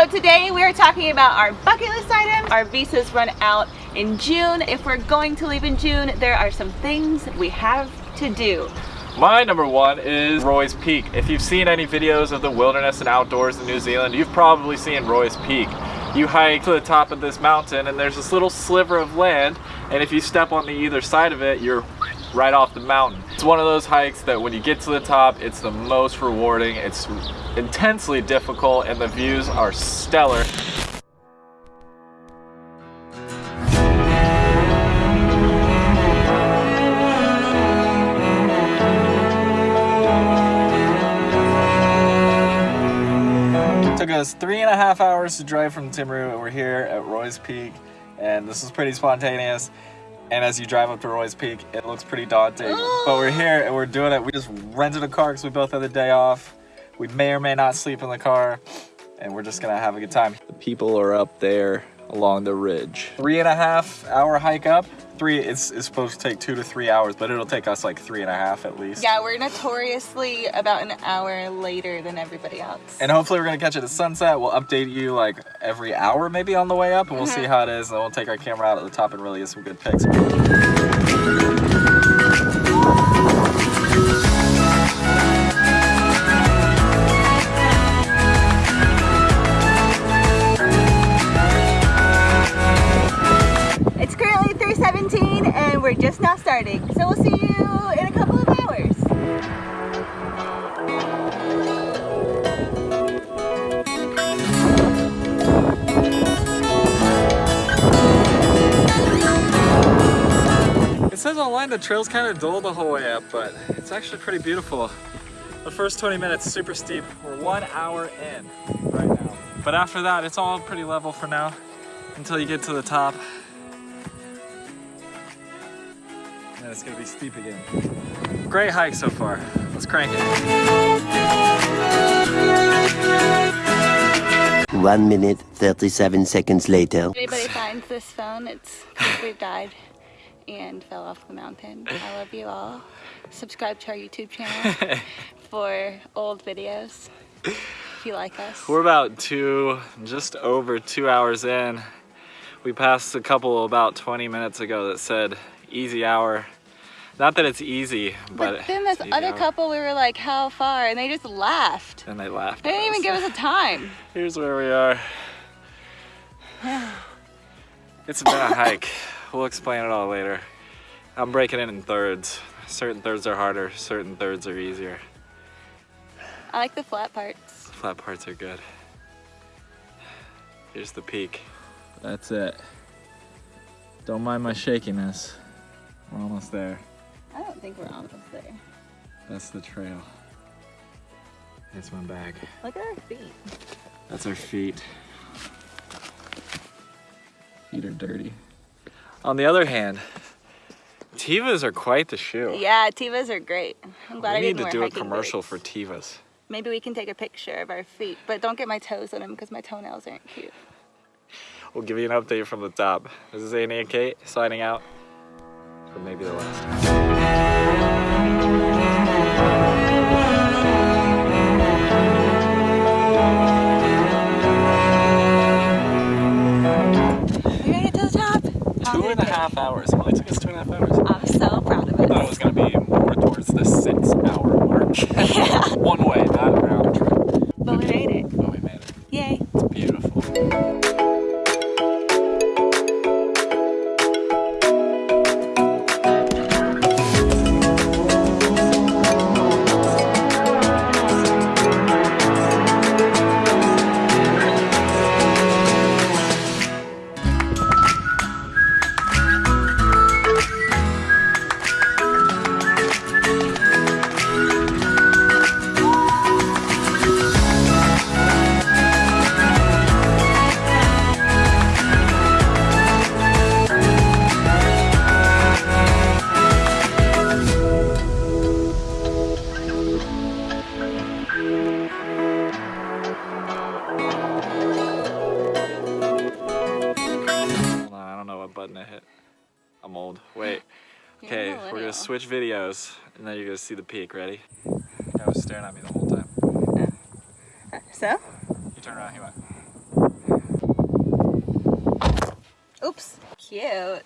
So today we are talking about our bucket list items. Our visas run out in June. If we're going to leave in June, there are some things we have to do. My number one is Roy's Peak. If you've seen any videos of the wilderness and outdoors in New Zealand, you've probably seen Roy's Peak. You hike to the top of this mountain and there's this little sliver of land and if you step on the either side of it, you're right off the mountain. It's one of those hikes that when you get to the top, it's the most rewarding. It's intensely difficult and the views are stellar. took us three and a half hours to drive from Timaru and we're here at Roy's Peak and this was pretty spontaneous and as you drive up to Roy's Peak it looks pretty daunting. But we're here and we're doing it. We just rented a car because we both had the day off. We may or may not sleep in the car and we're just gonna have a good time. The people are up there along the ridge. Three and a half hour hike up three it's, it's supposed to take two to three hours but it'll take us like three and a half at least. Yeah, we're notoriously about an hour later than everybody else. and hopefully we're gonna catch it at sunset. We'll update you like every hour maybe on the way up and we'll see mm-hmm. how it is and we'll take our camera out at the top and really get some good pics starting. So we'll see you in a couple of hours. It says online the trail's kind of dull the whole way up, but it's actually pretty beautiful. The first 20 minutes super steep. We're one hour in right now. But after that, it's all pretty level for now until you get to the top. And it's gonna be steep again. Great hike so far. Let's crank it. One minute, 37 seconds later. If anybody finds this phone, it's because we've died and fell off the mountain. I love you all. Subscribe to our YouTube channel for old videos if you like us. We're about two, just over two hours in. We passed a couple about 20 minutes ago that said easy hour. Not that it's easy, but, But then this it's other hour. couple, we were like, how far? And they just laughed. And they laughed. They didn't even give us a time. Here's where we are. Yeah. It's been a hike. We'll explain it all later. I'm breaking it in thirds. Certain thirds are harder, certain thirds are easier. I like the flat parts. The flat parts are good. Here's the peak. That's it. Don't mind my shakiness. We're almost there. I don't think we're almost there. That's the trail. That's my bag. Look at our feet. That's our feet. Feet are dirty. On the other hand, Tevas are quite the shoe. Yeah, Tevas are great. I'm glad we I need didn't to wear do a commercial boots. for Tevas. Maybe we can take a picture of our feet, but don't get my toes on them because my toenails aren't cute. We'll give you an update from the top. This is Annie and Kate signing out for maybe the last time. We made it to the top. How Two did and a it half hours. It only took us two and a half hours. I'm so proud of I thought it oh, was gonna be more towards the six hour mark. yeah. One way, not round trip. But we made it. button I hit. I'm old. Wait. Okay, we're gonna switch videos, and then you're gonna see the peak. Ready? Was staring at me the whole time. Uh, so? You turn around, he went. Oops. Cute.